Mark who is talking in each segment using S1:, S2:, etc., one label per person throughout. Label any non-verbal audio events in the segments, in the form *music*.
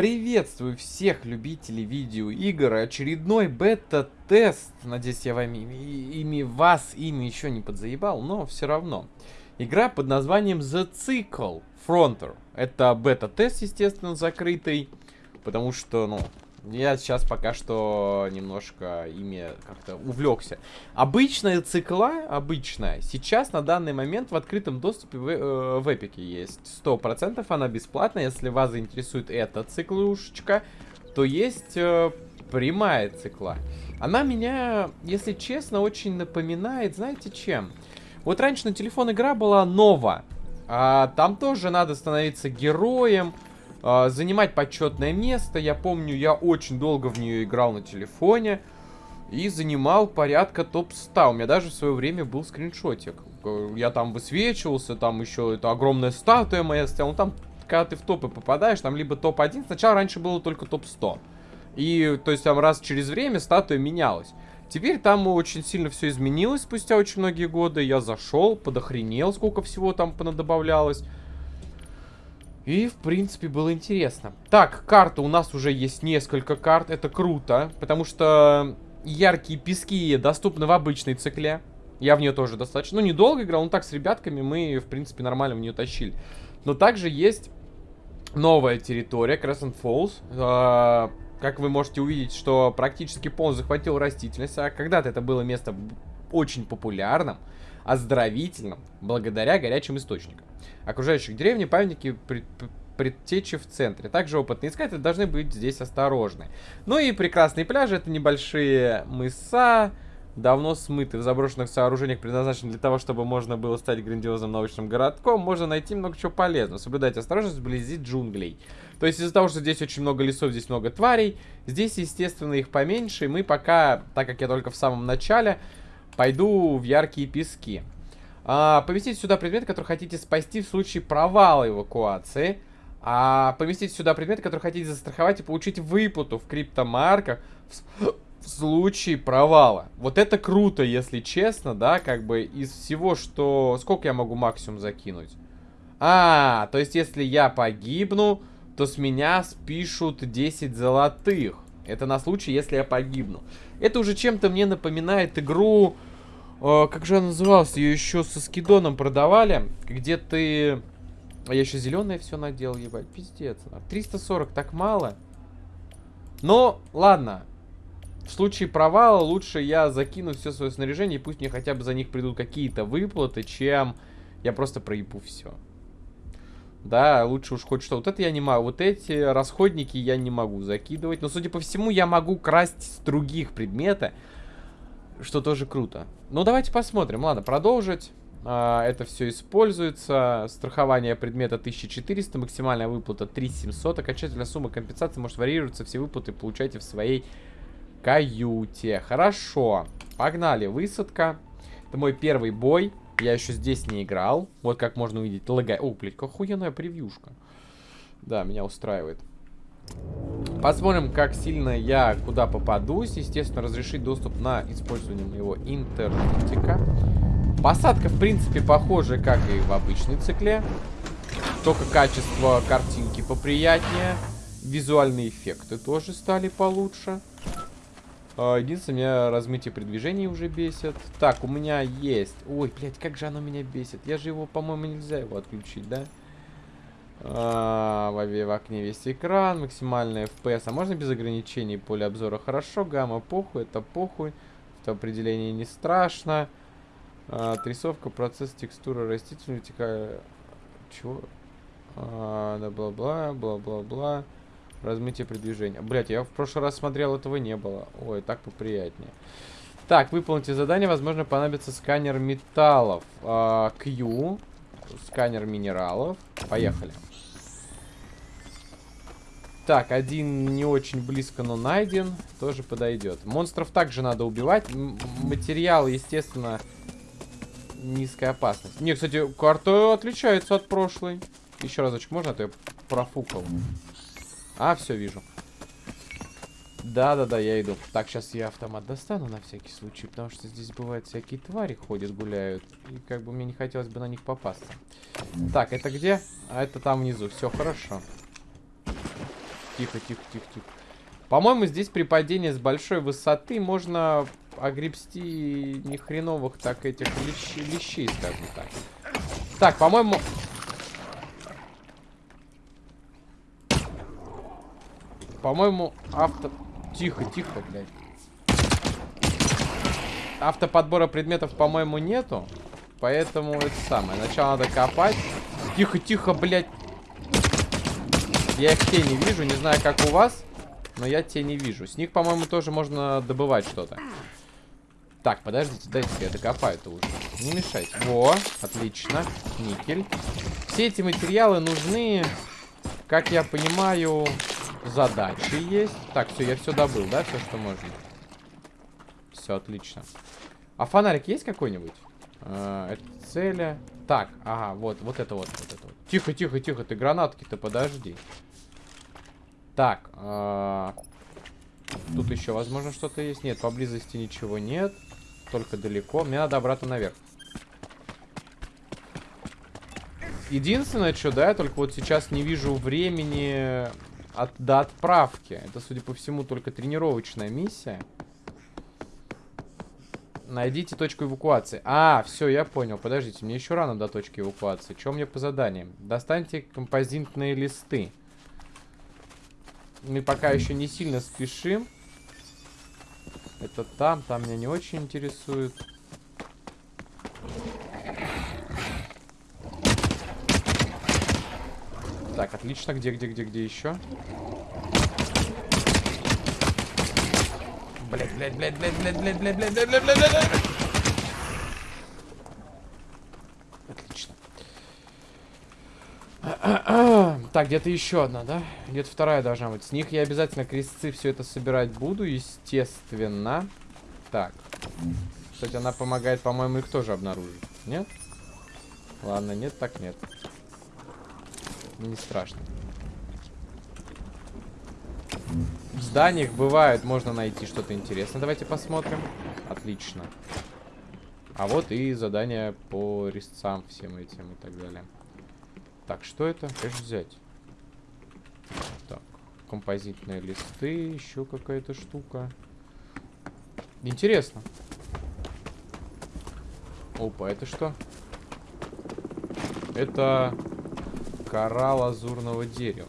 S1: Приветствую всех любителей видеоигр. Очередной бета-тест. Надеюсь, я вами, ими вас ими еще не подзаебал, но все равно. Игра под названием The Cycle Fronter. Это бета-тест, естественно, закрытый. Потому что, ну, я сейчас пока что немножко ими как-то увлекся. Обычная цикла, обычная, сейчас на данный момент в открытом доступе в, э, в Эпике есть. Сто процентов она бесплатная. Если вас заинтересует эта циклушечка, то есть э, прямая цикла. Она меня, если честно, очень напоминает, знаете чем? Вот раньше на телефон игра была Нова. А там тоже надо становиться героем занимать почетное место. Я помню, я очень долго в нее играл на телефоне и занимал порядка топ-100. У меня даже в свое время был скриншотик. Я там высвечивался, там еще это огромная статуя моя стояла. Ну, там, когда ты в топы попадаешь, там либо топ-1. Сначала раньше было только топ-100. И, то есть, там раз через время статуя менялась. Теперь там очень сильно все изменилось спустя очень многие годы. Я зашел, подохренел, сколько всего там понадобавлялось. И, в принципе, было интересно. Так, карта. У нас уже есть несколько карт. Это круто, потому что яркие пески доступны в обычной цикле. Я в нее тоже достаточно, ну, недолго играл, но так с ребятками мы, в принципе, нормально в нее тащили. Но также есть новая территория, Crescent Falls. Э как вы можете увидеть, что практически полностью захватил растительность. А когда-то это было место очень популярным, оздоровительным, благодаря горячим источникам окружающих деревни, памятники пред, предтечи в центре. Также опытные искатели должны быть здесь осторожны. Ну и прекрасные пляжи, это небольшие мыса, давно смыты в заброшенных сооружениях, предназначенных для того, чтобы можно было стать грандиозным научным городком, можно найти много чего полезного. Соблюдать осторожность вблизи джунглей. То есть из-за того, что здесь очень много лесов, здесь много тварей, здесь, естественно, их поменьше, и мы пока, так как я только в самом начале, пойду в яркие пески. А, поместите сюда предмет, который хотите спасти в случае провала эвакуации. А поместите сюда предмет, который хотите застраховать и получить выплату в криптомарках в, в случае провала. Вот это круто, если честно, да, как бы из всего, что... Сколько я могу максимум закинуть? А, то есть если я погибну, то с меня спишут 10 золотых. Это на случай, если я погибну. Это уже чем-то мне напоминает игру... О, как же она называлась? Ее еще со скидоном продавали. Где ты... А я еще зеленое все надел, ебать. Пиздец. 340 так мало. Но, ладно. В случае провала лучше я закину все свое снаряжение, и пусть мне хотя бы за них придут какие-то выплаты, чем я просто проебу все. Да, лучше уж хоть что. Вот это я не могу. Вот эти расходники я не могу закидывать. Но, судя по всему, я могу красть с других предмета что тоже круто. Ну, давайте посмотрим. Ладно, продолжить. А, это все используется. Страхование предмета 1400, максимальная выплата 3700. Окончательная сумма компенсации может варьироваться. Все выплаты получайте в своей каюте. Хорошо. Погнали. Высадка. Это мой первый бой. Я еще здесь не играл. Вот как можно увидеть. Лагай. О, блядь, какая охуенная превьюшка. Да, меня устраивает. Посмотрим, как сильно я куда попадусь. Естественно, разрешить доступ на использование моего интернетика. Посадка, в принципе, похожа, как и в обычной цикле. Только качество картинки поприятнее. Визуальные эффекты тоже стали получше. А, единственное, меня размытие при движении уже бесит. Так, у меня есть... Ой, блядь, как же оно меня бесит. Я же его, по-моему, нельзя его отключить, да? А, в окне весь экран, максимальный FPS. А можно без ограничений поле обзора? Хорошо, гамма похуй, это похуй. Это определение не страшно. А, процесс, текстура, растительность, текая... Чего? А, да, бла-бла, бла-бла-бла. Размытие при движении. Блять, я в прошлый раз смотрел, этого не было. Ой, так поприятнее. Так, выполните задание. Возможно, понадобится сканер металлов. А, Q. Сканер минералов. Поехали. Так, один не очень близко, но найден. Тоже подойдет. Монстров также надо убивать. М материал, естественно, низкая опасность. Не, кстати, карта отличается от прошлой. Еще разочек можно, а то я профукал. А, все, вижу. Да-да-да, я иду. Так, сейчас я автомат достану на всякий случай, потому что здесь бывают всякие твари ходят, гуляют. И как бы мне не хотелось бы на них попасться. Так, это где? А это там внизу. Все хорошо. Тихо, тихо, тихо, тихо. По-моему, здесь при падении с большой высоты можно огребсти нехреновых так этих лещ... лещей, скажем так. Так, по-моему... По-моему, авто... Тихо, тихо, блядь. Автоподбора предметов, по-моему, нету. Поэтому это самое. Сначала надо копать. Тихо, тихо, блядь. Я их те не вижу. Не знаю, как у вас. Но я те не вижу. С них, по-моему, тоже можно добывать что-то. Так, подождите, дайте я докопаю-то уже. Не мешайте. Во, отлично. Никель. Все эти материалы нужны, как я понимаю, задачи есть. Так, все, я все добыл, да, все, что можно. Все, отлично. А фонарик есть какой-нибудь? А, это цели. Так, ага, вот, вот это вот, вот это вот. Тихо, тихо, тихо, ты гранатки-то подожди. Так, а... тут еще, возможно, что-то есть. Нет, поблизости ничего нет только далеко. Мне надо обратно наверх. Единственное, что, да, я только вот сейчас не вижу времени от, до отправки. Это, судя по всему, только тренировочная миссия. Найдите точку эвакуации. А, все, я понял. Подождите, мне еще рано до точки эвакуации. Что мне по заданиям? Достаньте композитные листы. Мы пока еще не сильно спешим. Это там, там меня не очень интересует. Так, отлично. Где, где, где, где еще? Блять, блять, блять, блять, блять, блять, блять, блять, блять, блять, блять, блять. Отлично. Так, где-то еще одна, да? Где-то вторая должна быть. С них я обязательно крестцы все это собирать буду, естественно. Так. Кстати, она помогает, по-моему, их тоже обнаружить. Нет? Ладно, нет, так нет. Не страшно. В зданиях бывает, можно найти что-то интересное. Давайте посмотрим. Отлично. А вот и задание по резцам всем этим и так далее. Так, что это? Конечно, взять. Так, композитные листы, еще какая-то штука. Интересно. Опа, это что? Это кора лазурного дерева.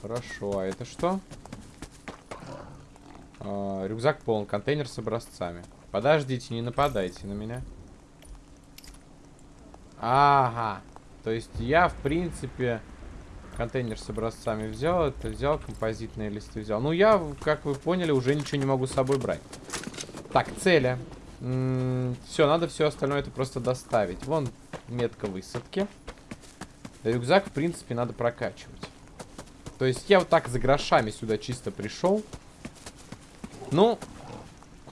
S1: Хорошо, а это что? А, рюкзак полон, контейнер с образцами. Подождите, не нападайте на меня. Ага. То есть я, в принципе, контейнер с образцами взял, это взял, композитные листы взял. Ну, я, как вы поняли, уже ничего не могу с собой брать. Так, цели. все, надо все остальное это просто доставить. Вон метка высадки. Рюкзак, в принципе, надо прокачивать. То есть я вот так за грошами сюда чисто пришел. Ну,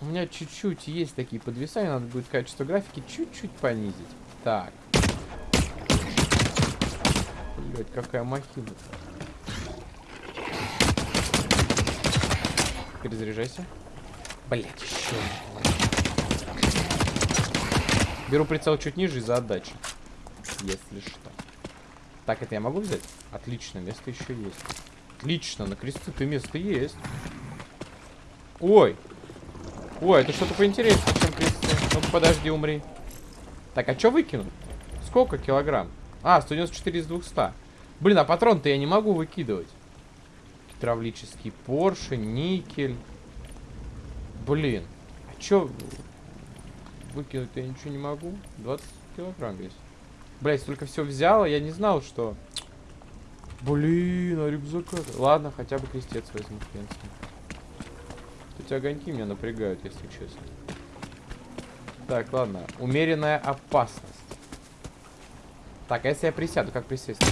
S1: у меня чуть-чуть есть такие подвисания. Надо будет качество графики чуть-чуть понизить. Так. Блять, какая махина. Перезаряжайся. Блять, еще. Беру прицел чуть ниже из-за отдачи. Если что. Так, это я могу взять? Отлично, место еще есть. Отлично, на кресты-то место есть. Ой. Ой, это что-то поинтереснее, чем кресты. ну подожди, умри. Так, а что выкинуть? Сколько килограмм? А, 194 из 200. Блин, а патрон-то я не могу выкидывать. Гидравлический поршень, никель. Блин. А чё? Выкинуть я ничего не могу. 20 килограмм есть. Блять, столько все взял, я не знал, что... Блин, а рюкзака... Ладно, хотя бы крестец возьму, в принципе. Эти огоньки меня напрягают, если честно. Так, ладно. Умеренная опасность. Так, а если я присяду, как присесть?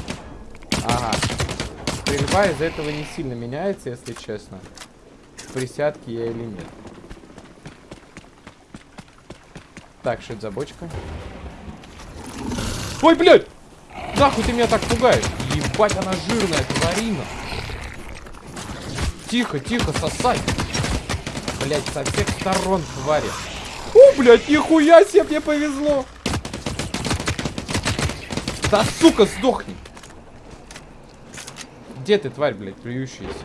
S1: Ага. Стрельба из-за этого не сильно меняется, если честно. В присядке я или нет. Так, что это за бочка? Ой, блядь! Нахуй ты меня так пугаешь? Ебать, она жирная, тварина. Тихо, тихо, сосай. Блять, со всех сторон, твари. О, блядь, нихуя себе, мне повезло. Да, сука, сдохни. Где ты, тварь, блядь, плюющаяся?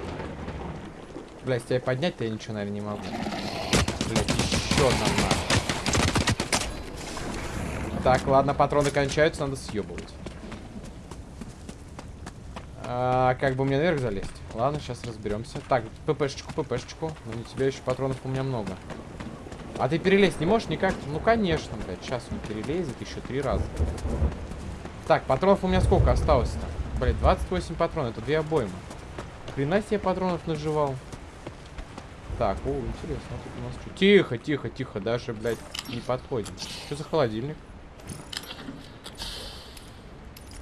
S1: Блядь, тебя поднять-то я ничего, наверное, не могу. Блядь, еще одна. Так, ладно, патроны кончаются, надо съебывать. А, как бы мне наверх залезть? Ладно, сейчас разберемся. Так, ППшечку, ППшечку. Ну, не тебя еще патронов у меня много. А ты перелезть не можешь никак? Ну, конечно, блядь. Сейчас он перелезет еще три раза. Так, патронов у меня сколько осталось-то? Блядь, 28 патронов. Это две обоймы. Хрена себе патронов наживал. Так, о, интересно, а тут у нас что? Тихо, тихо, тихо, даже, блядь, не подходим. Что за холодильник?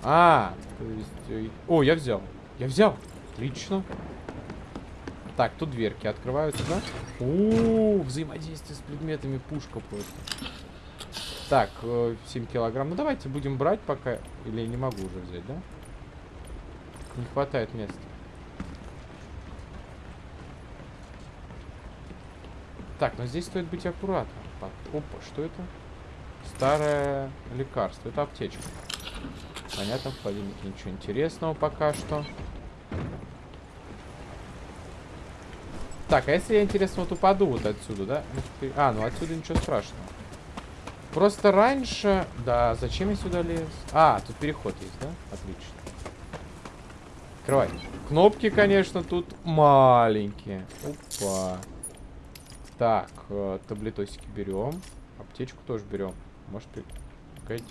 S1: А, то есть... Э, о, я взял. Я взял. Отлично. Так, тут дверки открываются, да? О, взаимодействие с предметами, пушка просто. Так, 7 э, килограмм. Ну, давайте будем брать пока. Или я не могу уже взять, да? Не хватает места. Так, но здесь стоит быть аккуратным. Опа, что это? Старое лекарство. Это аптечка. Понятно, в холодильнике ничего интересного пока что. Так, а если я, интересно, вот упаду вот отсюда, да? А, ну отсюда ничего страшного. Просто раньше... Да, зачем я сюда лез? А, тут переход есть, да? Отлично. Открывай. Кнопки, конечно, тут маленькие. Опа. Так, э, таблетосики берем. Аптечку тоже берем. Может, пригодится.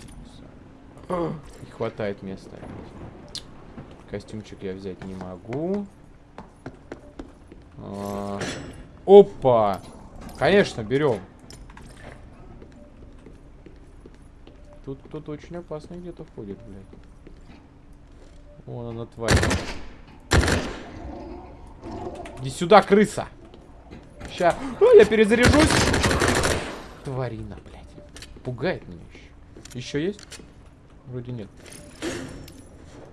S1: Не хватает места. Костюмчик я взять не могу. А, опа! Конечно, берем. Тут тут очень опасно где-то ходит, блядь. Вон она тварь. Иди сюда, крыса! Ща. О, я перезаряжусь. Тварина, блядь. Пугает меня еще. Еще есть? Вроде нет.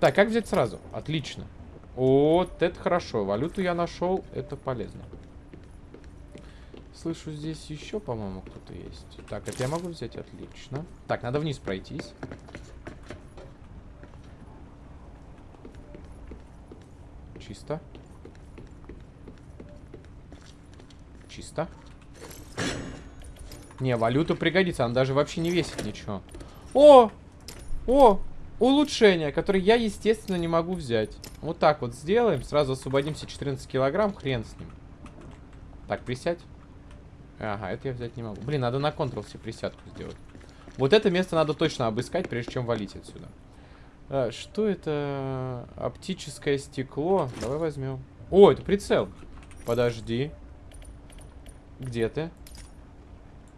S1: Так, как взять сразу? Отлично. Вот это хорошо. Валюту я нашел. Это полезно. Слышу, здесь еще, по-моему, кто-то есть. Так, это я могу взять? Отлично. Так, надо вниз пройтись. Чисто. Чисто. Не, валюта пригодится. Она даже вообще не весит ничего. О! О! Улучшение, которое я, естественно, не могу взять. Вот так вот сделаем. Сразу освободимся 14 килограмм. Хрен с ним. Так, присядь. Ага, это я взять не могу. Блин, надо на Ctrl все присядку сделать. Вот это место надо точно обыскать, прежде чем валить отсюда. А, что это? Оптическое стекло. Давай возьмем. О, это прицел. Подожди. Где ты?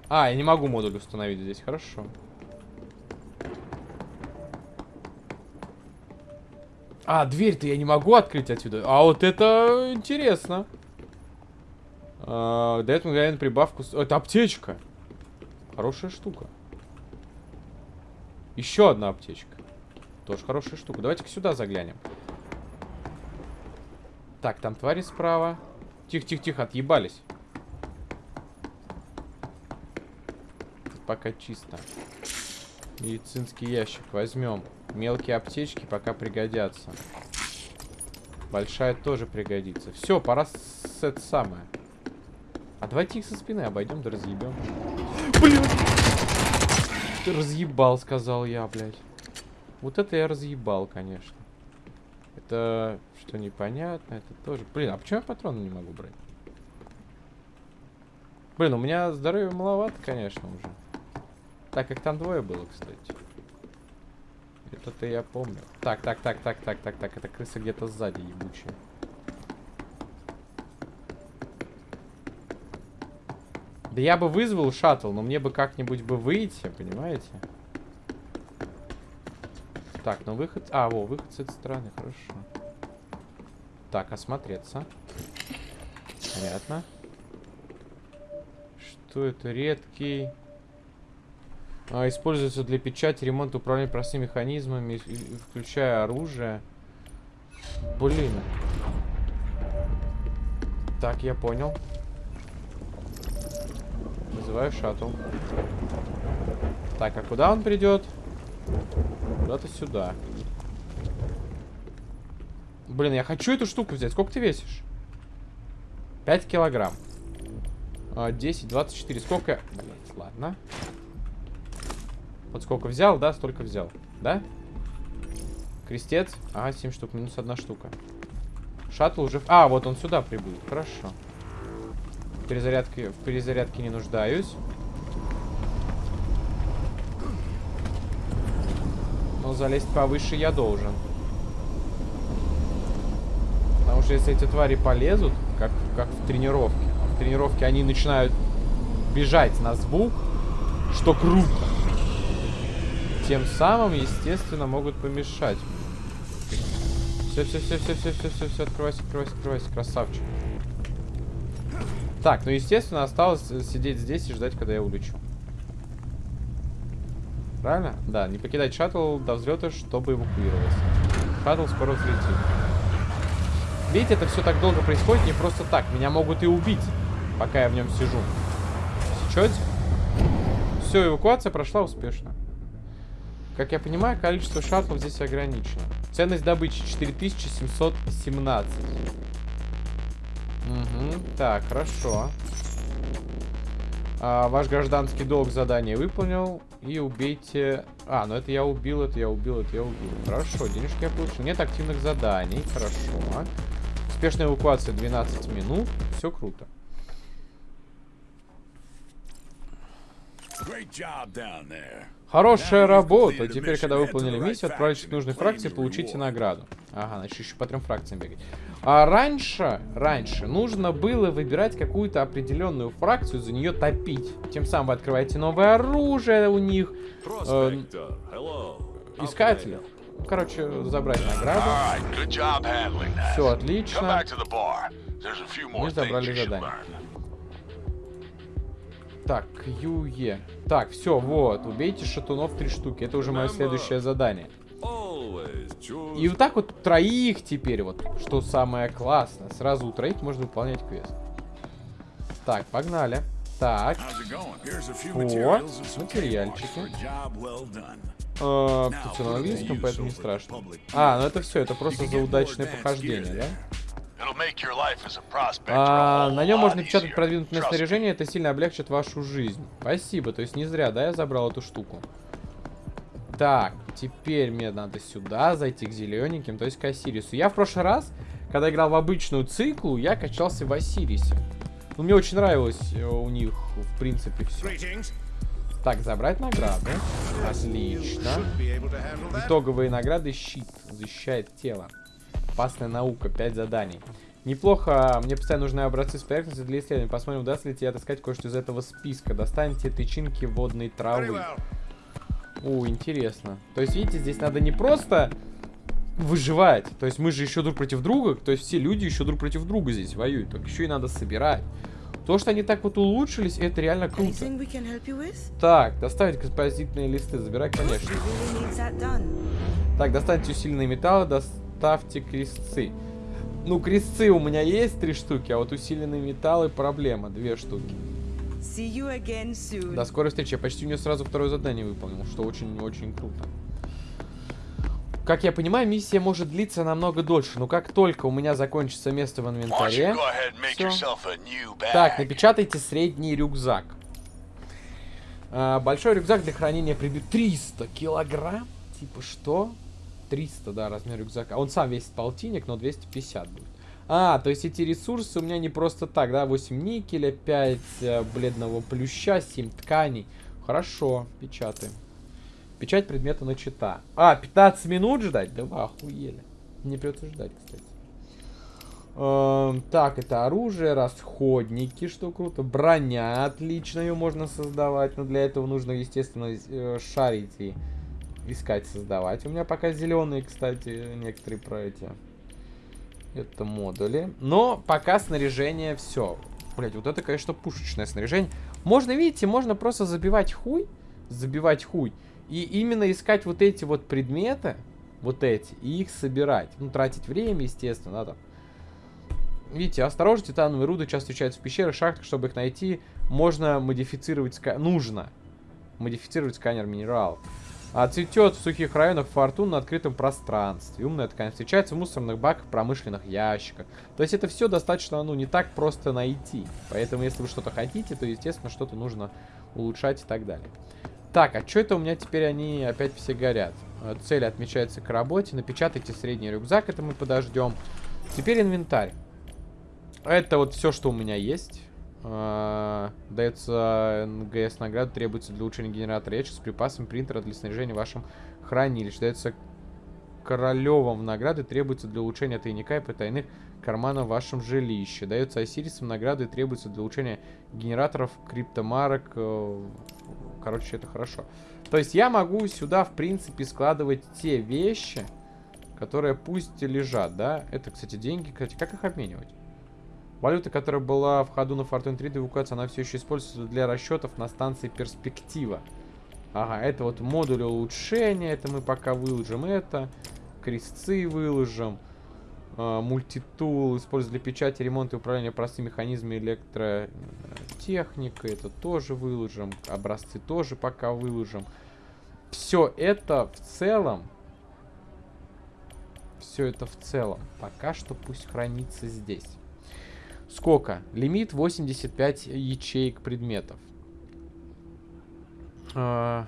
S1: А, я не могу модуль установить здесь. Хорошо. А, дверь-то я не могу открыть отсюда. А вот это интересно. А, дает мгновенно прибавку... Это аптечка. Хорошая штука. Еще одна аптечка. Тоже хорошая штука. Давайте-ка сюда заглянем. Так, там твари справа. Тихо-тихо-тихо, отъебались. Тут пока чисто. Медицинский ящик возьмем. Мелкие аптечки пока пригодятся. Большая тоже пригодится. Все, пора с это самое. А давайте их со спины обойдем да разъебем. Блин! Разъебал, сказал я, блядь. Вот это я разъебал, конечно. Это что непонятно, это тоже... Блин, а почему я патроны не могу брать? Блин, у меня здоровья маловато, конечно, уже. Так, как там двое было, кстати. Это-то я помню. Так, так, так, так, так, так, так. Это крыса где-то сзади ебучая. Да я бы вызвал шаттл, но мне бы как-нибудь бы выйти, понимаете? Так, ну выход... А, во, выход с этой стороны, хорошо. Так, осмотреться. Понятно. Что это? Редкий... А, используется для печати, ремонта, управления простыми механизмами, включая оружие. Блин. Так, я понял. Вызываю шаттл. Так, а куда он придет? Куда-то сюда. Блин, я хочу эту штуку взять. Сколько ты весишь? 5 килограмм. 10, а, 24. Сколько? Блять, ладно. Вот сколько взял, да, столько взял. Да? Крестец. Ага, 7 штук. Минус одна штука. Шаттл уже... А, вот он сюда прибыл. Хорошо. В перезарядке, в перезарядке не нуждаюсь. Залезть повыше я должен. Потому что если эти твари полезут, как, как в тренировке, а в тренировке они начинают бежать на звук, что круто. Тем самым, естественно, могут помешать. Все, все, все, все, все, все, все, все, открывайся, открывайся, открывайся, красавчик. Так, ну, естественно, осталось сидеть здесь и ждать, когда я улечу. Правильно? Да, не покидать шаттл до взлета, чтобы эвакуироваться. Шаттл скоро взлетит. Видите, это все так долго происходит не просто так. Меня могут и убить, пока я в нем сижу. Сечете? Все, эвакуация прошла успешно. Как я понимаю, количество шаттлов здесь ограничено. Ценность добычи 4717. Угу, так, хорошо. А, ваш гражданский долг задание выполнил. И убейте... А, ну это я убил, это я убил, это я убил. Хорошо, денежки я получил. Нет активных заданий. Хорошо. Успешная эвакуация 12 минут. Все круто. Хорошая работа. Теперь, когда выполнили миссию, отправитесь к нужной фракции, получите награду. Ага, значит, еще по трем фракциям бегать. А раньше, раньше нужно было выбирать какую-то определенную фракцию, за нее топить. Тем самым вы открываете новое оружие у них. Э, искатели. Короче, забрать награду. Все отлично. Мы забрали задание. Так, QE. Так, все, вот. Убейте шатунов три штуки. Это уже мое следующее задание. И вот так вот троих теперь, вот, что самое классное. Сразу у троих можно выполнять квест. Так, погнали. Так. О, материальчики. А, тут все на английском, поэтому не страшно. А, ну это все, это просто за удачное похождение, да? А, на нем можно печатать продвинутое снаряжение, это сильно облегчит вашу жизнь. Спасибо, то есть не зря, да, я забрал эту штуку. Так, теперь мне надо сюда зайти к зелененьким, то есть к Осирису. Я в прошлый раз, когда играл в обычную циклу, я качался в Осирисе. Ну, мне очень нравилось э, у них, в принципе, все. Так, забрать награды. Отлично. Итоговые награды щит. Защищает тело. Опасная наука, 5 заданий. Неплохо, мне постоянно нужны образцы с поверхности для исследования. Посмотрим, удастся ли тебе отыскать кое-что из этого списка. Достаньте тычинки водной травы. О, интересно. То есть, видите, здесь надо не просто выживать. То есть мы же еще друг против друга. То есть все люди еще друг против друга здесь воюют. Только еще и надо собирать. То, что они так вот улучшились, это реально круто. Так, доставить композитные листы. Забирай, конечно. Так, достаньте усиленные металлы. Доставить ставьте крестцы. Ну, крестцы у меня есть три штуки, а вот усиленные металлы проблема, две штуки. До скорой встречи. Я почти у нее сразу второе задание выполнил, что очень-очень круто. Как я понимаю, миссия может длиться намного дольше, но как только у меня закончится место в инвентаре... Всё. Так, напечатайте средний рюкзак. А, большой рюкзак для хранения прибит 300 килограмм? Типа что? 300, да, размер рюкзака. Он сам весит полтинник, но 250 будет. А, то есть эти ресурсы у меня не просто так, да? 8 никеля, 5 э, бледного плюща, 7 тканей. Хорошо, печатаем. Печать предмета начата. А, 15 минут ждать? Да вы охуели. Не придется ждать, кстати. Эм, так, это оружие, расходники, что круто. Броня, отлично, ее можно создавать. Но для этого нужно, естественно, э, шарить и искать, создавать. У меня пока зеленые, кстати, некоторые про эти. Это модули. Но пока снаряжение все. Блять, вот это, конечно, пушечное снаряжение. Можно, видите, можно просто забивать хуй. Забивать хуй. И именно искать вот эти вот предметы. Вот эти. И их собирать. Ну, тратить время, естественно, надо. Видите, осторожно, титановые руды часто встречаются в пещерах, шахтах. Чтобы их найти, можно модифицировать... Ска... Нужно модифицировать сканер минералов. А цветет в сухих районах фортун на открытом пространстве. Умная ткань встречается в мусорных баках, промышленных ящиках. То есть это все достаточно, ну, не так просто найти. Поэтому, если вы что-то хотите, то, естественно, что-то нужно улучшать и так далее. Так, а что это у меня теперь они опять все горят? Э, цель отмечается к работе. Напечатайте средний рюкзак, это мы подождем. Теперь инвентарь. Это вот все, что у меня есть. Uh, дается НГС награда, требуется для улучшения генератора ящик с припасом принтера для снаряжения вашем хранилище. Дается Королевым награды, требуется для улучшения тайника и потайных карманов в вашем жилище. Дается Осирисом награды, требуется для улучшения генераторов, криптомарок. Э, короче, это хорошо. То есть я могу сюда, в принципе, складывать те вещи, которые пусть лежат, да? Это, кстати, деньги. Кстати, как их обменивать? Валюта, которая была в ходу на Fortune 3 до эвакуации, она все еще используется для расчетов на станции Перспектива. Ага, это вот модуль улучшения, это мы пока выложим это. Крестцы выложим. Uh, мультитул, используется для печати, ремонта и управления простыми механизмами электротехникой. Это тоже выложим. Образцы тоже пока выложим. Все это в целом все это в целом пока что пусть хранится здесь. Сколько? Лимит 85 ячеек предметов. А...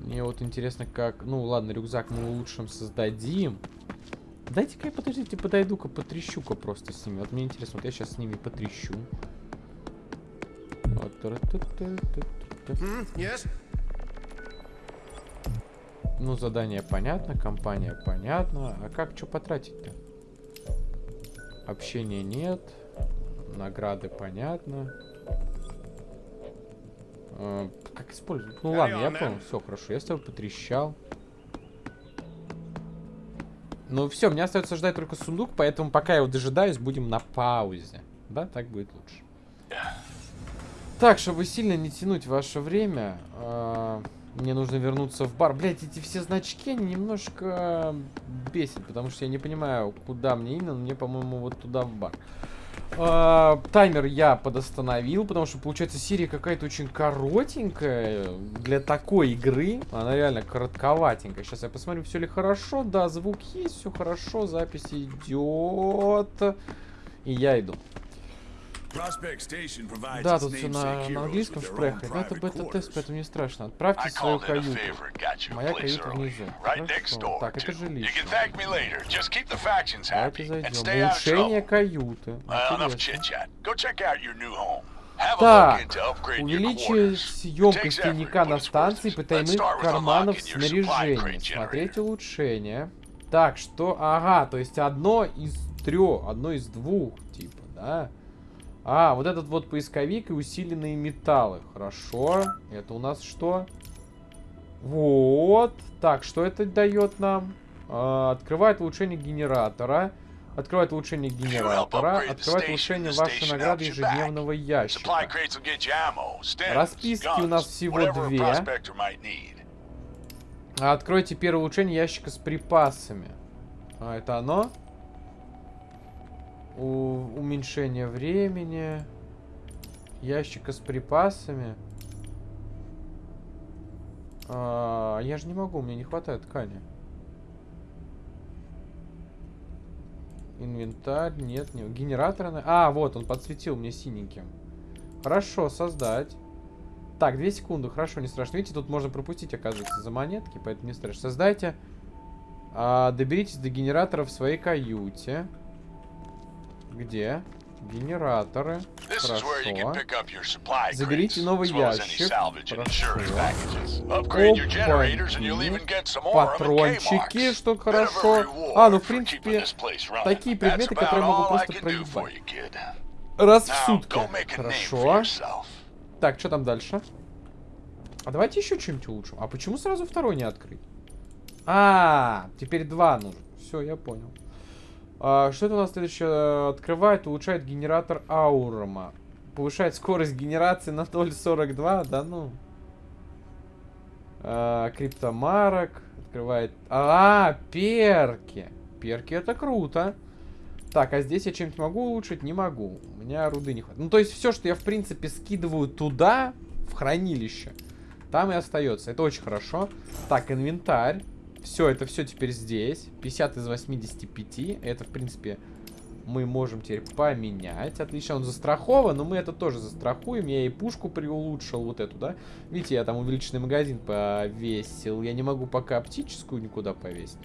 S1: Мне вот интересно, как... Ну, ладно, рюкзак мы улучшим, создадим. Дайте-ка подождите, подойду-ка, потрещу-ка просто с ними. Вот мне интересно, вот я сейчас с ними потрещу. Вот. Yes. Ну, задание понятно, компания понятно. А как что потратить-то? Общения нет. Награды понятно. Э, как использовать? Ну ладно, я понял. Все хорошо. Я с тобой потрещал. Ну все, мне остается ждать только сундук, поэтому пока я его дожидаюсь, будем на паузе. Да, так будет лучше. Так, чтобы сильно не тянуть ваше время, э, мне нужно вернуться в бар. Блять, эти все значки немножко бесит, потому что я не понимаю, куда мне именно. Мне, по-моему, вот туда в бар. Uh, таймер я подостановил, потому что, получается, серия какая-то очень коротенькая для такой игры. Она реально коротковатенькая. Сейчас я посмотрю, все ли хорошо. Да, звук есть, все хорошо, запись идет. И я иду. Да, тут все на, на английском шпрехает, но это бета-тест, поэтому не страшно. Отправьте свою каюту. Моя каюта внизу. Хорошо. Так, это жилище. Давайте зайдем. Улучшение каюты. Так, увеличить емкость тайника на станции потайных карманов снаряжения. Смотреть улучшение. Так, что... Ага, то есть одно из трех, одно из двух, типа, да? А, вот этот вот поисковик и усиленные металлы. Хорошо. Это у нас что? Вот. Так, что это дает нам? А, открывает улучшение генератора. Открывает улучшение генератора. Открывает улучшение вашей награды ежедневного ящика. Расписки у нас всего две. Откройте первое улучшение ящика с припасами. А, это оно? У уменьшение времени. Ящика с припасами. А, я же не могу, мне не хватает ткани. Инвентарь, нет, не генератор. А, вот, он подсветил мне синеньким. Хорошо, создать. Так, две секунды, хорошо, не страшно. Видите, тут можно пропустить, оказывается, за монетки, поэтому не страшно. Создайте. А, доберитесь до генератора в своей каюте. Где? Генераторы. Хорошо. Заберите новый ящик. Хорошо. Патрончики, что хорошо. А, ну в принципе, такие предметы, которые могу просто проебать. Раз в сутки. Хорошо. Так, что там дальше? А давайте еще что-нибудь улучшим. А почему сразу второй не открыть? А, теперь два нужно. Все, я понял. А, что это у нас следующее? Открывает, улучшает генератор Аурома. Повышает скорость генерации на 0.42. Да ну. А, криптомарок. Открывает... А, перки. Перки это круто. Так, а здесь я чем-то могу улучшить? Не могу. У меня руды не хватает. Ну, то есть все, что я, в принципе, скидываю туда, в хранилище. Там и остается. Это очень хорошо. Так, инвентарь. Все, это все теперь здесь. 50 из 85. Это, в принципе, мы можем теперь поменять. Отлично, он застрахован, но мы это тоже застрахуем. Я и пушку приулучшил, вот эту, да. Видите, я там увеличенный магазин повесил. Я не могу пока оптическую никуда повесить.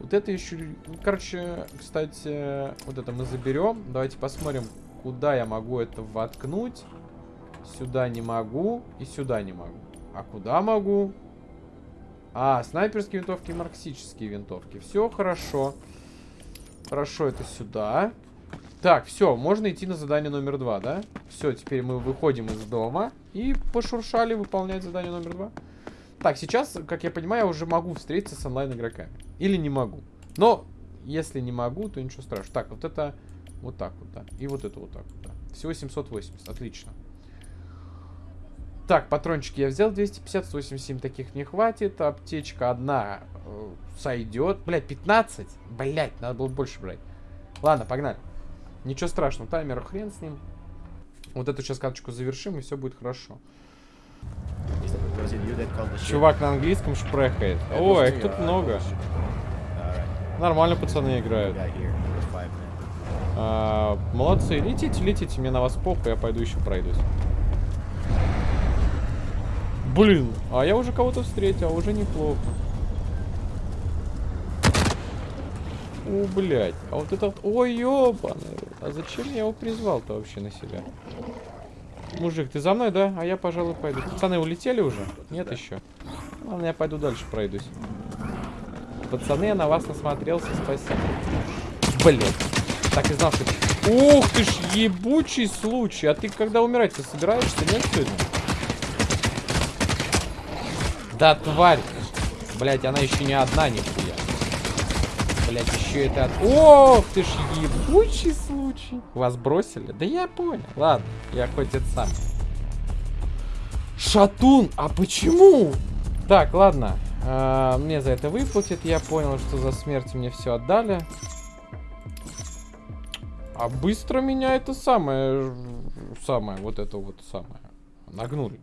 S1: Вот это еще... Ну, короче, кстати, вот это мы заберем. Давайте посмотрим, куда я могу это воткнуть. Сюда не могу и сюда не могу. А куда могу? А, снайперские винтовки и марксические винтовки. Все хорошо. Хорошо, это сюда. Так, все, можно идти на задание номер два, да? Все, теперь мы выходим из дома и пошуршали выполнять задание номер два. Так, сейчас, как я понимаю, я уже могу встретиться с онлайн-игроками. Или не могу. Но, если не могу, то ничего страшного. Так, вот это вот так вот, да. И вот это вот так вот, да. Всего 780, отлично. Так, патрончики я взял 250, 187 таких не хватит. Аптечка одна э, сойдет. Блять, 15? Блять, надо было больше брать. Ладно, погнали. Ничего страшного, таймер хрен с ним. Вот эту сейчас карточку завершим, и все будет хорошо. Чувак на английском шпрехает. О, их тут много. Нормально пацаны играют. А, молодцы, летите, летите, мне на вас похуй, я пойду еще пройдусь. Блин, а я уже кого-то встретил, уже неплохо. О, блядь. А вот этот... Ой, ёбаный. А зачем я его призвал-то вообще на себя? Мужик, ты за мной, да? А я, пожалуй, пойду. Пацаны улетели уже? Нет еще. Ладно, я пойду дальше пройдусь. Пацаны, я на вас насмотрелся, спасибо. Блин. Так и знал, что... Ух ты ж, ебучий случай. А ты когда умирать-то собираешься? Нет сегодня? Да, тварь. Блять, она еще не одна, нихуя. Блять, еще это... Ох ты ж ебучий случай. Вас бросили? Да я понял. Ладно, я хоть это сам. Шатун, а почему? Так, ладно. А, мне за это выплатят. Я понял, что за смерть мне все отдали. А быстро меня это самое... Самое, вот это вот самое. Нагнули.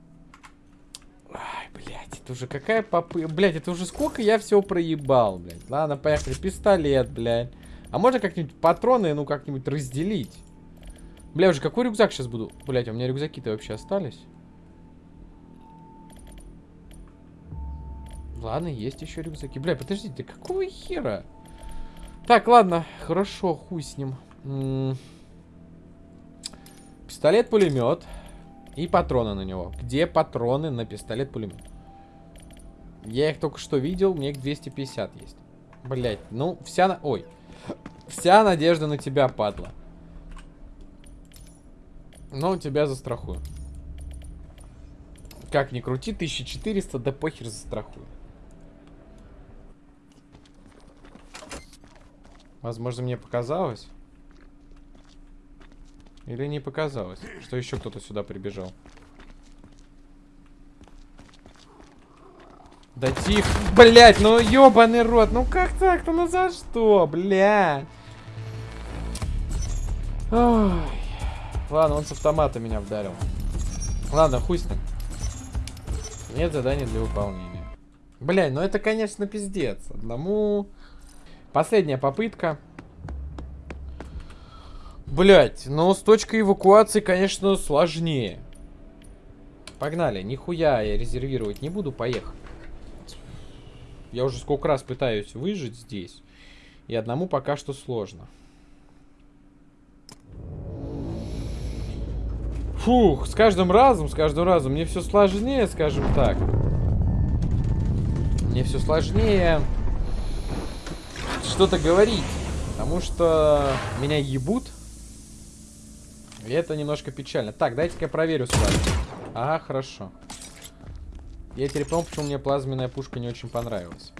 S1: Ай, блядь, это уже какая попы... Блядь, это уже сколько я всего проебал, блядь. Ладно, поехали. Пистолет, блядь. А можно как-нибудь патроны, ну, как-нибудь разделить? Бля, уже какой рюкзак сейчас буду? Блядь, у меня рюкзаки-то вообще остались? Ладно, есть еще рюкзаки. Бля, подождите, какого хера? Так, ладно, хорошо, хуй с ним. Пистолет-пулемет. И патроны на него. Где патроны на пистолет-пулемет? Я их только что видел, мне их 250 есть. Блять, ну, вся... На... Ой. Вся надежда на тебя, падла. Но тебя застрахую. Как ни крути, 1400, да похер застрахую. Возможно, мне показалось. Или не показалось, что еще кто-то сюда прибежал? Да тихо. Блять, ну ебаный рот. Ну как так-то? Ну за что, бля? Ой. Ладно, он с автомата меня вдарил. Ладно, хуй с ним. Нет задания для выполнения. Блядь, ну это, конечно, пиздец. Одному... Последняя попытка. Блять, ну с точкой эвакуации, конечно, сложнее. Погнали, нихуя я резервировать не буду, поехали. Я уже сколько раз пытаюсь выжить здесь. И одному пока что сложно. Фух, с каждым разом, с каждым разом мне все сложнее, скажем так. Мне все сложнее что-то говорить. Потому что меня ебут и это немножко печально. Так, дайте-ка я проверю с вами. Ага, хорошо. Я теперь понял, почему мне плазменная пушка не очень понравилась.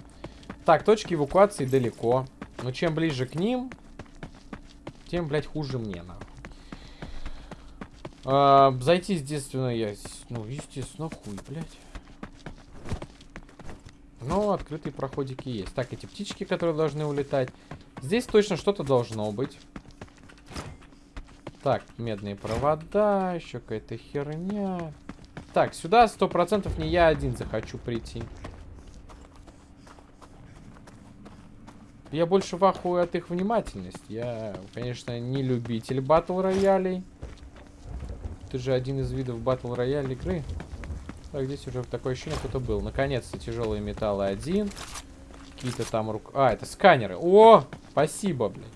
S1: Так, точки эвакуации далеко. Но чем ближе к ним, тем, блядь, хуже мне, нахуй. А, зайти, естественно, я... Ну, естественно, хуй, блядь. Но открытые проходики есть. Так, эти птички, которые должны улетать. Здесь точно что-то должно быть. Так, медные провода, еще какая-то херня. Так, сюда сто процентов не я один захочу прийти. Я больше вахую от их внимательности. Я, конечно, не любитель батл роялей. Ты же один из видов батл рояль игры. Так, здесь уже такое ощущение, кто-то был. Наконец-то тяжелые металлы один. Какие-то там рук... А, это сканеры. О, спасибо, блин.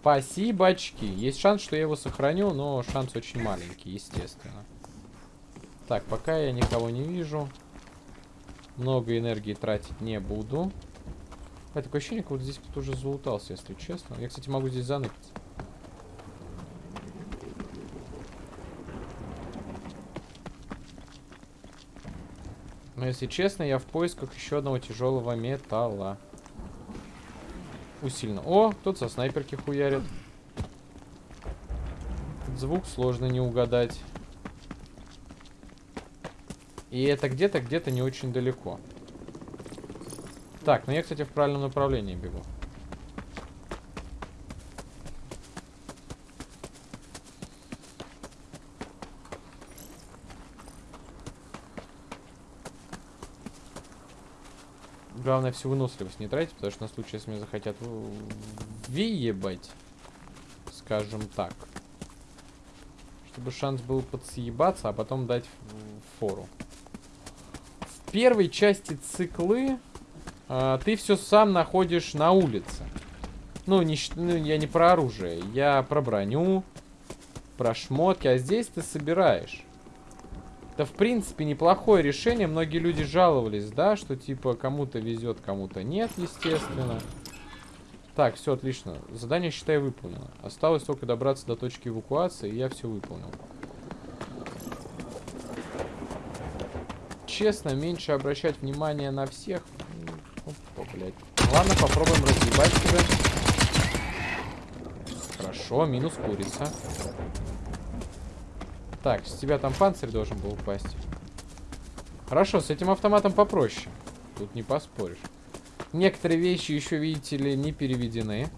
S1: Спасибочки. Есть шанс, что я его сохраню, но шанс очень маленький, естественно. Так, пока я никого не вижу. Много энергии тратить не буду. А, такое ощущение, как вот здесь кто-то уже залутался, если честно. Я, кстати, могу здесь заныкать. Но, если честно, я в поисках еще одного тяжелого металла. Усиленно. О, кто-то со снайперки хуярит. звук сложно не угадать. И это где-то, где-то не очень далеко. Так, ну я, кстати, в правильном направлении бегу. Главное всю выносливость не тратить, потому что на случай, если меня захотят въебать, скажем так. Чтобы шанс был подсъебаться, а потом дать фору первой части циклы э, ты все сам находишь на улице. Ну, не, ну, я не про оружие, я про броню, про шмотки, а здесь ты собираешь. Это, в принципе, неплохое решение. Многие люди жаловались, да, что, типа, кому-то везет, кому-то нет, естественно. Так, все отлично. Задание, считай, выполнено. Осталось только добраться до точки эвакуации, и я все выполнил. Честно, меньше обращать внимание на всех. Опа, блядь. Ладно, попробуем разъебать тебя. Хорошо, минус курица. Так, с тебя там панцирь должен был упасть. Хорошо, с этим автоматом попроще. Тут не поспоришь. Некоторые вещи еще, видите ли, не переведены.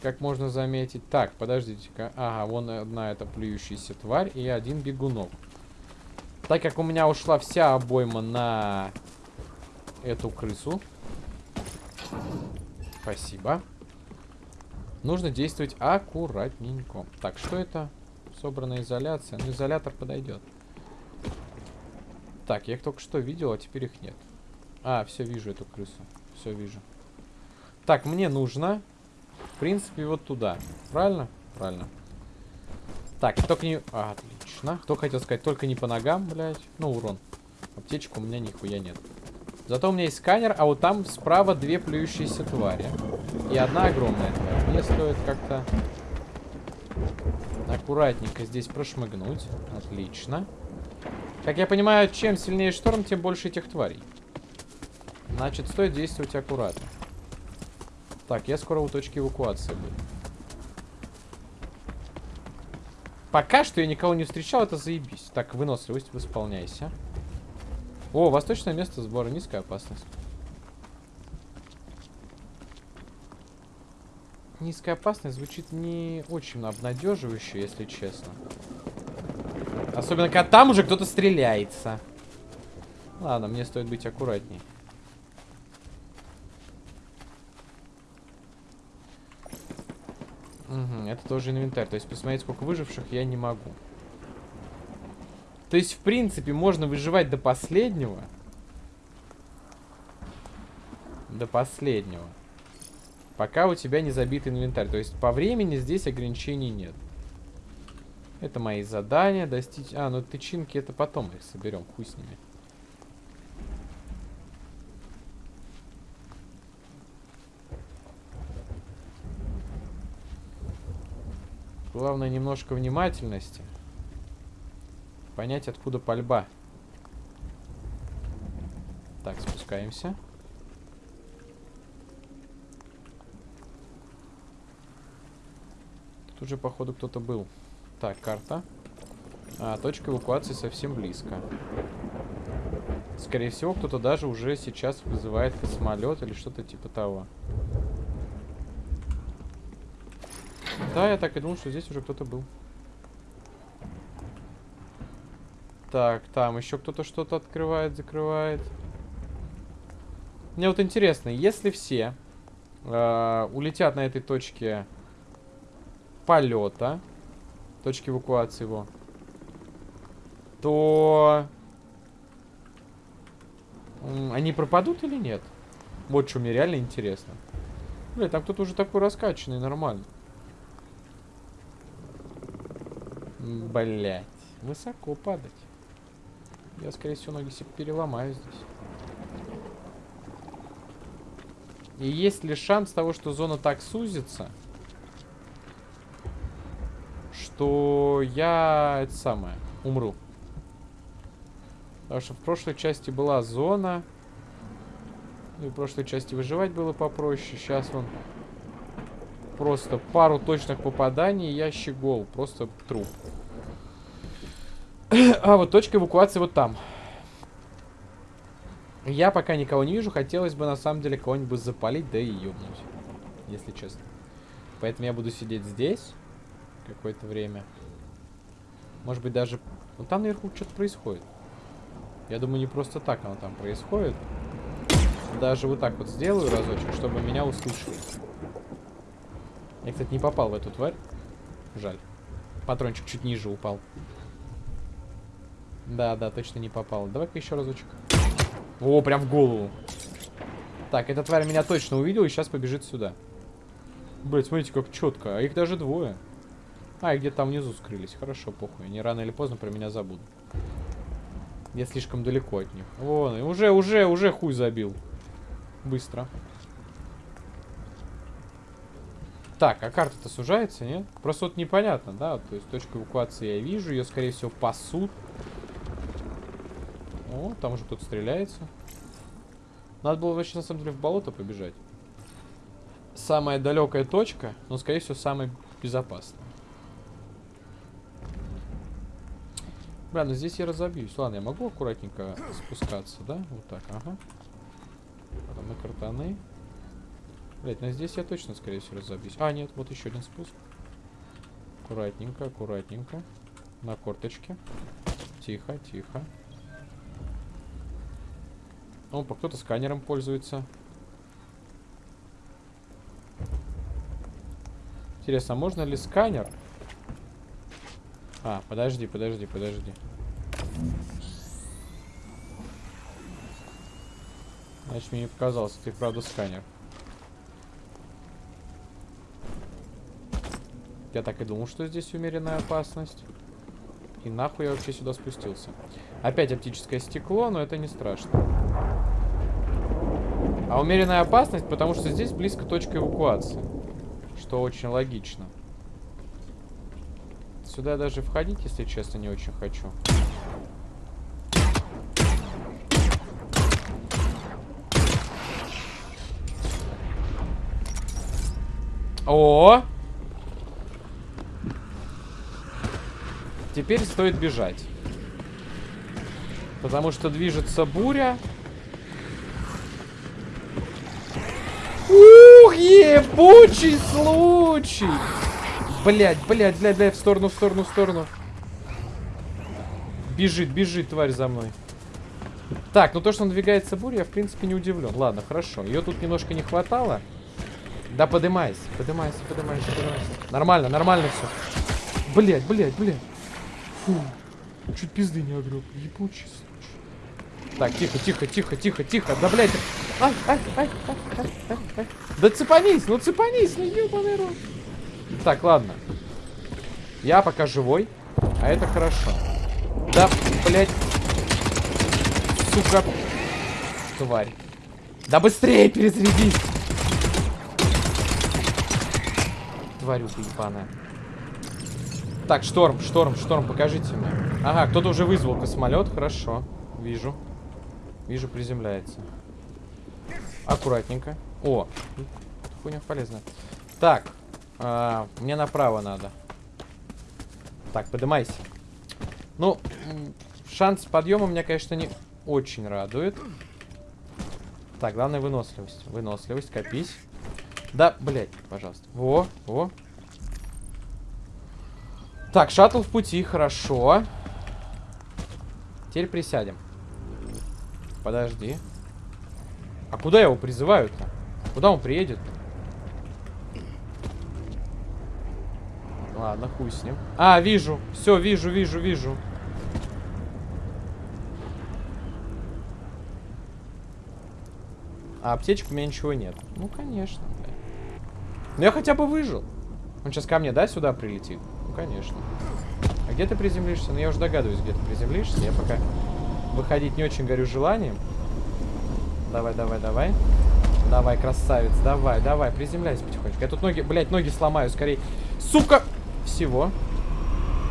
S1: Как можно заметить. Так, подождите-ка. Ага, вон одна эта плюющаяся тварь и один бегунок. Так как у меня ушла вся обойма на эту крысу. Спасибо. Нужно действовать аккуратненько. Так, что это? Собранная изоляция. Ну, изолятор подойдет. Так, я их только что видел, а теперь их нет. А, все, вижу эту крысу. Все вижу. Так, мне нужно, в принципе, вот туда. Правильно? Правильно. Так, только не... А, отлично. Кто хотел сказать, только не по ногам, блядь. Ну, урон. Аптечка у меня нихуя нет. Зато у меня есть сканер, а вот там справа две плюющиеся твари. И одна огромная тварь. Мне стоит как-то аккуратненько здесь прошмыгнуть. Отлично. Как я понимаю, чем сильнее шторм, тем больше этих тварей. Значит, стоит действовать аккуратно. Так, я скоро у точки эвакуации буду. Пока что я никого не встречал, это заебись. Так, выносливость, восполняйся. О, восточное место сбора, низкая опасность. Низкая опасность звучит не очень обнадеживающе, если честно. Особенно, когда там уже кто-то стреляется. Ладно, мне стоит быть аккуратней. Угу, это тоже инвентарь. То есть посмотреть, сколько выживших я не могу. То есть, в принципе, можно выживать до последнего. До последнего. Пока у тебя не забит инвентарь. То есть, по времени здесь ограничений нет. Это мои задания. Достичь... А, ну тычинки это потом их соберем. Хуй с ними. Главное немножко внимательности. Понять, откуда пальба. Так, спускаемся. Тут уже, походу, кто-то был. Так, карта. А, точка эвакуации совсем близко. Скорее всего, кто-то даже уже сейчас вызывает космолет или что-то типа того. Да, я так и думал, что здесь уже кто-то был. Так, там еще кто-то что-то открывает, закрывает. Мне вот интересно, если все э, улетят на этой точке полета, точки эвакуации его, то они пропадут или нет? Вот что мне реально интересно. Бля, там кто-то уже такой раскачанный, нормально. Блять, высоко падать. Я, скорее всего, ноги себе переломаю здесь. И есть ли шанс того, что зона так сузится, что я, это самое, умру. Потому что в прошлой части была зона. Ну и в прошлой части выживать было попроще. Сейчас он просто пару точных попаданий, я щегол. Просто труп. *clears throat* А вот точка эвакуации вот там. Я пока никого не вижу. Хотелось бы на самом деле кого-нибудь запалить, да и ёбнуть. Если честно. Поэтому я буду сидеть здесь какое-то время. Может быть даже... Ну там наверху что-то происходит. Я думаю, не просто так оно там происходит. Даже вот так вот сделаю разочек, чтобы меня услышали. Я, кстати, не попал в эту тварь. Жаль. Патрончик чуть ниже упал. Да, да, точно не попал. Давай-ка еще разочек. О, прям в голову. Так, эта тварь меня точно увидела и сейчас побежит сюда. Блять, смотрите, как четко. А их даже двое. А, и где-то там внизу скрылись. Хорошо, похуй. Они рано или поздно про меня забудут. Я слишком далеко от них. Вон, уже, уже, уже хуй забил. Быстро. Так, а карта-то сужается, нет? Просто вот непонятно, да? То есть точку эвакуации я вижу, ее, скорее всего, пасут. О, там уже кто-то стреляется. Надо было вообще, на самом деле, в болото побежать. Самая далекая точка, но, скорее всего, самая безопасная. Бля, ну здесь я разобьюсь. Ладно, я могу аккуратненько спускаться, да? Вот так, ага. Потом на картаны. Блять, ну здесь я точно, скорее всего, разобьюсь. А, нет, вот еще один спуск. Аккуратненько, аккуратненько. На корточке. Тихо, тихо. Опа, кто-то сканером пользуется. Интересно, а можно ли сканер а, подожди, подожди, подожди. Значит, мне не показалось, ты правда сканер. Я так и думал, что здесь умеренная опасность. И нахуй я вообще сюда спустился. Опять оптическое стекло, но это не страшно. А умеренная опасность, потому что здесь близко точка эвакуации. Что очень логично. Сюда даже входить, если честно, не очень хочу. О! Теперь стоит бежать. Потому что движется буря. Ух, ебучий случай! Блять, блять, блять, блять, в сторону, в сторону, в сторону. Бежит, бежит, тварь за мной. Так, ну то, что надвигается буря, я, в принципе, не удивлен. Ладно, хорошо. Ее тут немножко не хватало. Да, подымайся, подымайся, подымайся, подымайся. Нормально, нормально все. Блять, блять, блять. Фу. Чуть пизды не огреб. Ебучий случай. Так, тихо, тихо, тихо, тихо, тихо. Да, блядь. Ай, ай, ай, ай, ай, ай, ай. Да цепанись, ну цепанись, ну ебаный рот. Так, ладно. Я пока живой, а это хорошо. Да, блядь. Сука. Тварь. Да быстрее перезарядись. Тварюка ебаная. Так, шторм, шторм, шторм, покажите мне. Ага, кто-то уже вызвал космолет, хорошо. Вижу. Вижу, приземляется. Аккуратненько. О, хуйня полезная. Так, а, мне направо надо. Так, поднимайся. Ну, шанс подъема меня, конечно, не очень радует. Так, главное выносливость. Выносливость, копись. Да, блядь, пожалуйста. Во, во. Так, шаттл в пути, хорошо. Теперь присядем. Подожди. А куда его призывают-то? Куда он приедет? Ладно, хуй с ним. А, вижу. Все, вижу, вижу, вижу. А аптечек у меня ничего нет. Ну, конечно. Но я хотя бы выжил. Он сейчас ко мне, да, сюда прилетит? Конечно. А где ты приземлишься? Ну, я уже догадываюсь, где ты приземлишься. Я пока выходить не очень горю желанием. Давай, давай, давай. Давай, красавец, давай, давай, приземляйся потихонечку. Я тут ноги, блядь, ноги сломаю, скорее. Сука! Всего.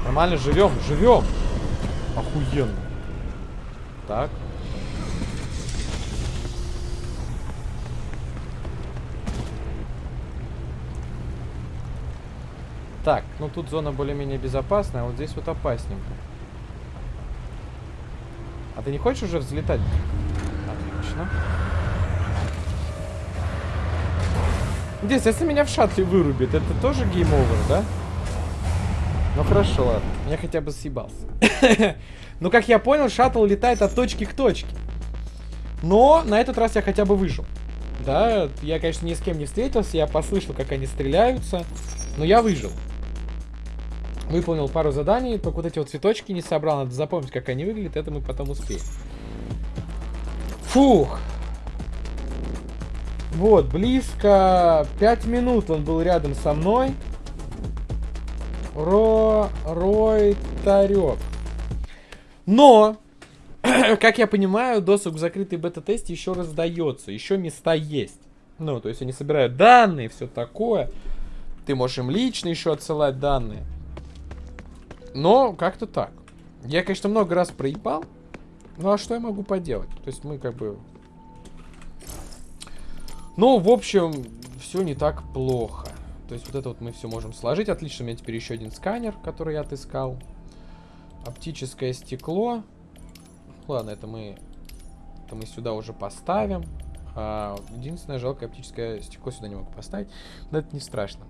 S1: Нормально, живем, живем. Охуенно. Так. Так, ну тут зона более-менее безопасная, а вот здесь вот опасненько. А ты не хочешь уже взлетать? Отлично. Здесь, если меня в шаттле вырубит, это тоже game over, да? Ну хорошо, ладно. Я хотя бы съебался. *laughs* ну, как я понял, шаттл летает от точки к точке. Но на этот раз я хотя бы выжил. Да, я, конечно, ни с кем не встретился, я послышал, как они стреляются, но я выжил. Выполнил пару заданий, только вот эти вот цветочки не собрал. Надо запомнить, как они выглядят, это мы потом успеем. Фух. Вот, близко. Пять минут он был рядом со мной. Ро... Рой Тарек. Но, *clears throat* как я понимаю, досуг в закрытой бета-тесте еще раздается. Еще места есть. Ну, то есть они собирают данные, все такое. Ты можешь им лично еще отсылать данные. Но как-то так. Я, конечно, много раз проебал. Ну, а что я могу поделать? То есть мы как бы... Ну, в общем, все не так плохо. То есть вот это вот мы все можем сложить. Отлично, у меня теперь еще один сканер, который я отыскал. Оптическое стекло. Ладно, это мы, это мы сюда уже поставим. А, единственное, жалкое оптическое стекло сюда не могу поставить. Но это не страшно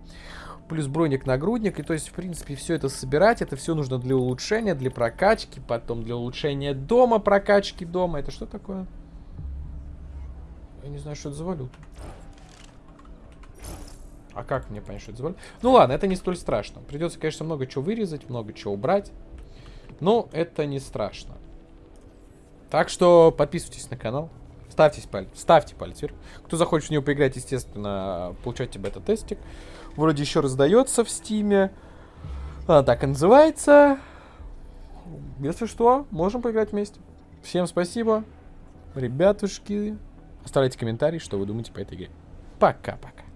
S1: плюс броник-нагрудник. И то есть, в принципе, все это собирать, это все нужно для улучшения, для прокачки, потом для улучшения дома, прокачки дома. Это что такое? Я не знаю, что это за валюта. А как мне понять, что это за валюта? Ну ладно, это не столь страшно. Придется, конечно, много чего вырезать, много чего убрать. Но это не страшно. Так что подписывайтесь на канал. Ставьте палец, ставьте палец вверх. Кто захочет в него поиграть, естественно, получайте бета-тестик. Вроде еще раздается в стиме. Она так и называется. Если что, можем поиграть вместе. Всем спасибо, ребятушки. Оставляйте комментарии, что вы думаете по этой игре. Пока-пока.